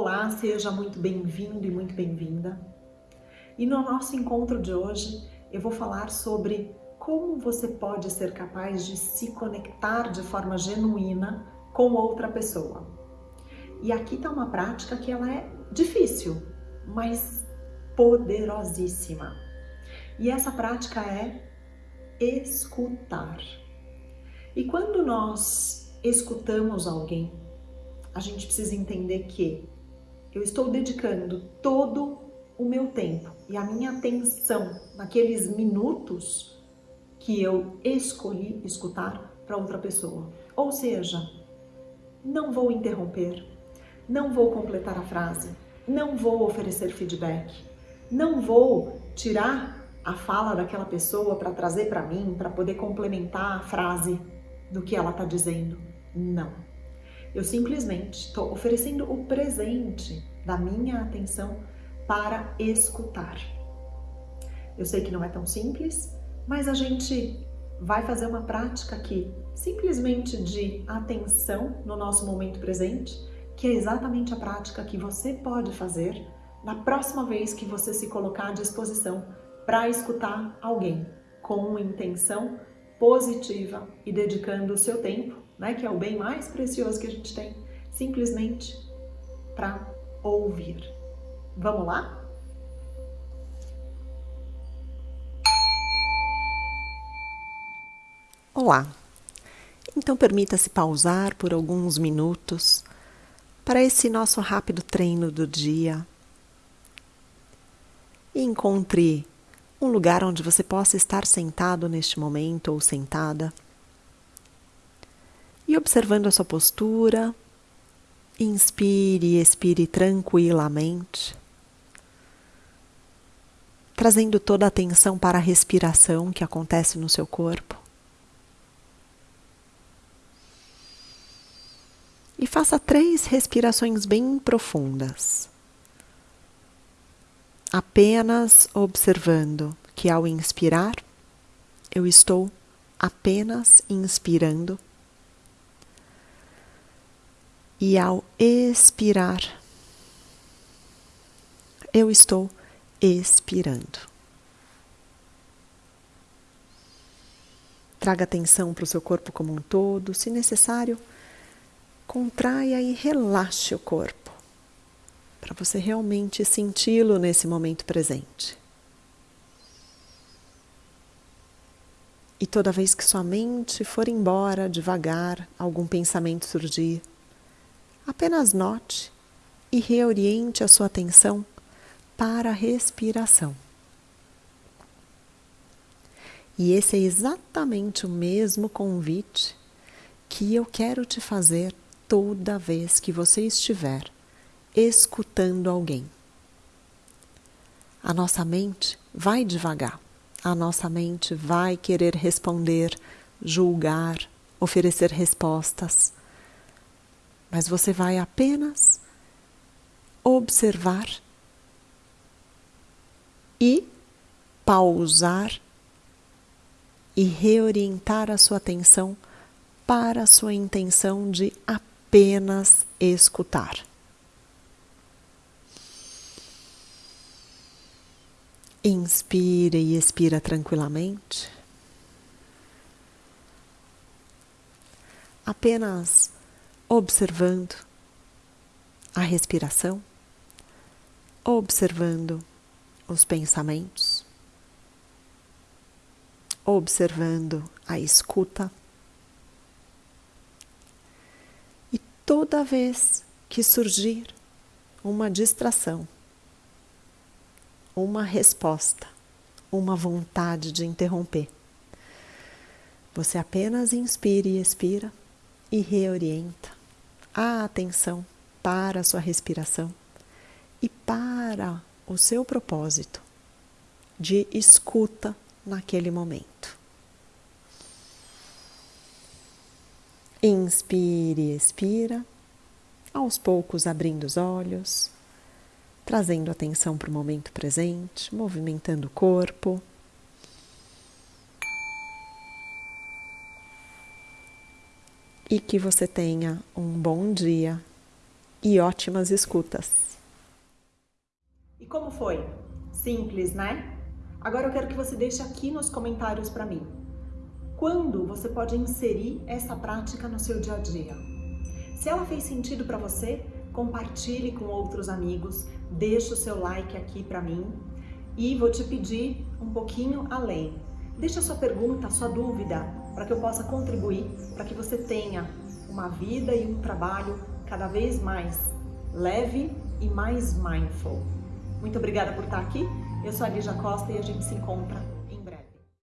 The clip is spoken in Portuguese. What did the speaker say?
Olá, seja muito bem-vindo e muito bem-vinda. E no nosso encontro de hoje eu vou falar sobre como você pode ser capaz de se conectar de forma genuína com outra pessoa. E aqui está uma prática que ela é difícil, mas poderosíssima. E essa prática é escutar. E quando nós escutamos alguém, a gente precisa entender que eu estou dedicando todo o meu tempo e a minha atenção naqueles minutos que eu escolhi escutar para outra pessoa. Ou seja, não vou interromper, não vou completar a frase, não vou oferecer feedback, não vou tirar a fala daquela pessoa para trazer para mim, para poder complementar a frase do que ela está dizendo. Não. Eu simplesmente estou oferecendo o presente da minha atenção para escutar. Eu sei que não é tão simples, mas a gente vai fazer uma prática aqui, simplesmente de atenção no nosso momento presente, que é exatamente a prática que você pode fazer na próxima vez que você se colocar à disposição para escutar alguém com intenção positiva e dedicando o seu tempo, né, que é o bem mais precioso que a gente tem, simplesmente para ouvir. Vamos lá? Olá! Então permita-se pausar por alguns minutos para esse nosso rápido treino do dia e encontre um lugar onde você possa estar sentado neste momento ou sentada. E observando a sua postura, inspire e expire tranquilamente, trazendo toda a atenção para a respiração que acontece no seu corpo. E faça três respirações bem profundas apenas observando que ao inspirar, eu estou apenas inspirando, e ao expirar, eu estou expirando. Traga atenção para o seu corpo como um todo, se necessário, contraia e relaxe o corpo para você realmente senti-lo nesse momento presente. E toda vez que sua mente for embora devagar, algum pensamento surgir, apenas note e reoriente a sua atenção para a respiração. E esse é exatamente o mesmo convite que eu quero te fazer toda vez que você estiver escutando alguém. A nossa mente vai devagar, a nossa mente vai querer responder, julgar, oferecer respostas, mas você vai apenas observar e pausar e reorientar a sua atenção para a sua intenção de apenas escutar. Inspira e expira tranquilamente. Apenas observando a respiração, observando os pensamentos, observando a escuta. E toda vez que surgir uma distração, uma resposta, uma vontade de interromper. Você apenas inspira e expira e reorienta a atenção para a sua respiração e para o seu propósito de escuta naquele momento. Inspire e expira, aos poucos abrindo os olhos trazendo atenção para o momento presente, movimentando o corpo. E que você tenha um bom dia e ótimas escutas. E como foi? Simples, né? Agora eu quero que você deixe aqui nos comentários para mim. Quando você pode inserir essa prática no seu dia a dia? Se ela fez sentido para você, compartilhe com outros amigos, deixe o seu like aqui para mim e vou te pedir um pouquinho além. Deixe a sua pergunta, a sua dúvida, para que eu possa contribuir, para que você tenha uma vida e um trabalho cada vez mais leve e mais mindful. Muito obrigada por estar aqui. Eu sou a Lígia Costa e a gente se encontra